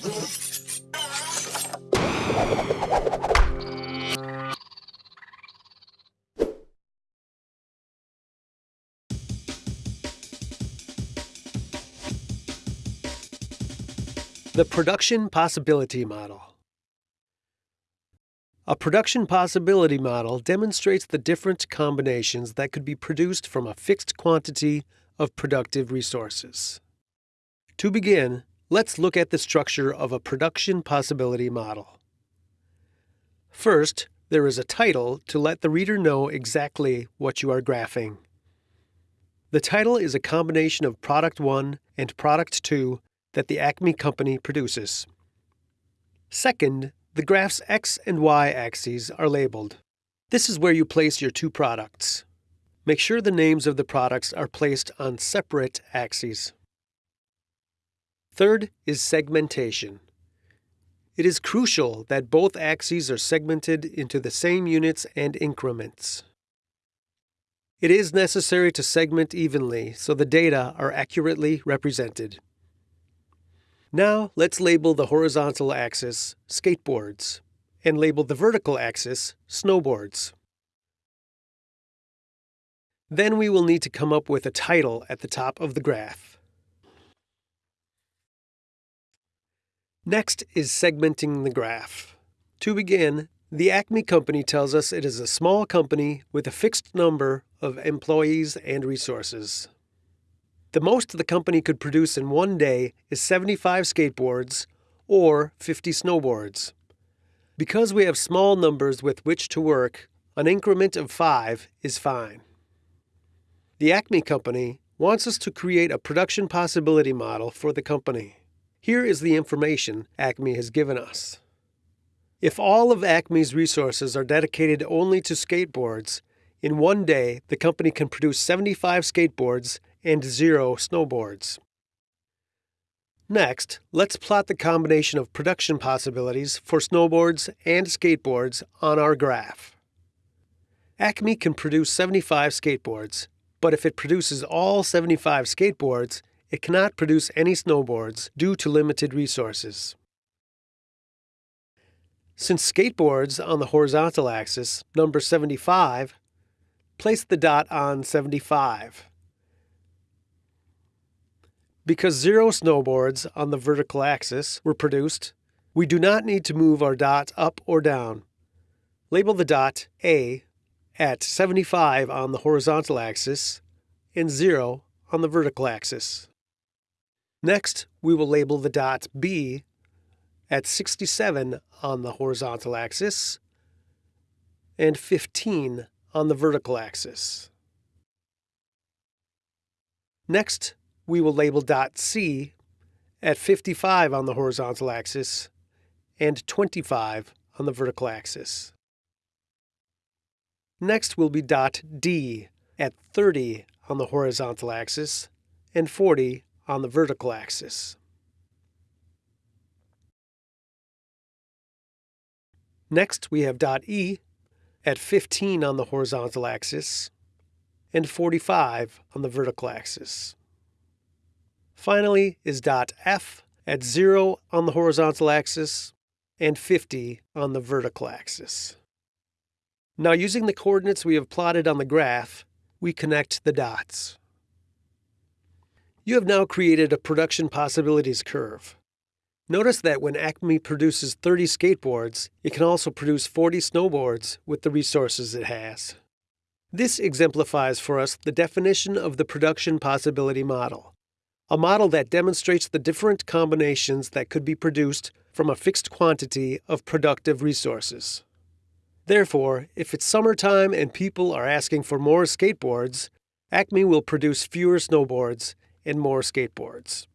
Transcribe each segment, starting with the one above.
The Production Possibility Model A production possibility model demonstrates the different combinations that could be produced from a fixed quantity of productive resources. To begin, let's look at the structure of a production possibility model. First, there is a title to let the reader know exactly what you are graphing. The title is a combination of Product 1 and Product 2 that the Acme company produces. Second, the graph's x and y axes are labeled. This is where you place your two products. Make sure the names of the products are placed on separate axes. Third is segmentation. It is crucial that both axes are segmented into the same units and increments. It is necessary to segment evenly so the data are accurately represented. Now let's label the horizontal axis skateboards and label the vertical axis snowboards. Then we will need to come up with a title at the top of the graph. Next is segmenting the graph. To begin, the Acme company tells us it is a small company with a fixed number of employees and resources. The most the company could produce in one day is 75 skateboards or 50 snowboards. Because we have small numbers with which to work, an increment of 5 is fine. The Acme company wants us to create a production possibility model for the company. Here is the information Acme has given us. If all of Acme's resources are dedicated only to skateboards, in one day the company can produce 75 skateboards and zero snowboards. Next, let's plot the combination of production possibilities for snowboards and skateboards on our graph. Acme can produce 75 skateboards, but if it produces all 75 skateboards, it cannot produce any snowboards due to limited resources. Since skateboards on the horizontal axis number 75, place the dot on 75. Because zero snowboards on the vertical axis were produced, we do not need to move our dot up or down. Label the dot A at 75 on the horizontal axis and 0 on the vertical axis. Next, we will label the dot B at 67 on the horizontal axis and 15 on the vertical axis. Next, we will label dot C at 55 on the horizontal axis and 25 on the vertical axis. Next will be dot D at 30 on the horizontal axis and 40 on the vertical axis. Next, we have dot E at 15 on the horizontal axis and 45 on the vertical axis. Finally is dot F at 0 on the horizontal axis and 50 on the vertical axis. Now using the coordinates we have plotted on the graph, we connect the dots. You have now created a production possibilities curve. Notice that when Acme produces 30 skateboards, it can also produce 40 snowboards with the resources it has. This exemplifies for us the definition of the production possibility model a model that demonstrates the different combinations that could be produced from a fixed quantity of productive resources. Therefore, if it's summertime and people are asking for more skateboards, Acme will produce fewer snowboards and more skateboards.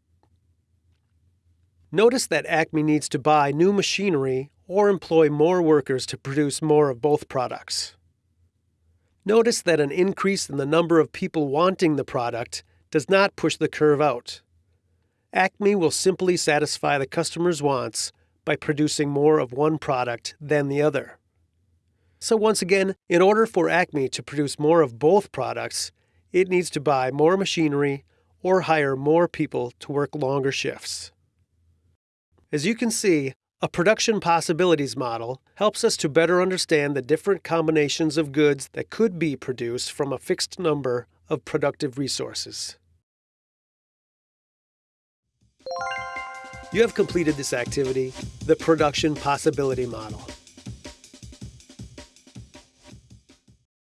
Notice that Acme needs to buy new machinery or employ more workers to produce more of both products. Notice that an increase in the number of people wanting the product does not push the curve out. Acme will simply satisfy the customer's wants by producing more of one product than the other. So once again, in order for Acme to produce more of both products, it needs to buy more machinery or hire more people to work longer shifts. As you can see, a production possibilities model helps us to better understand the different combinations of goods that could be produced from a fixed number of productive resources. You have completed this activity, the Production Possibility Model.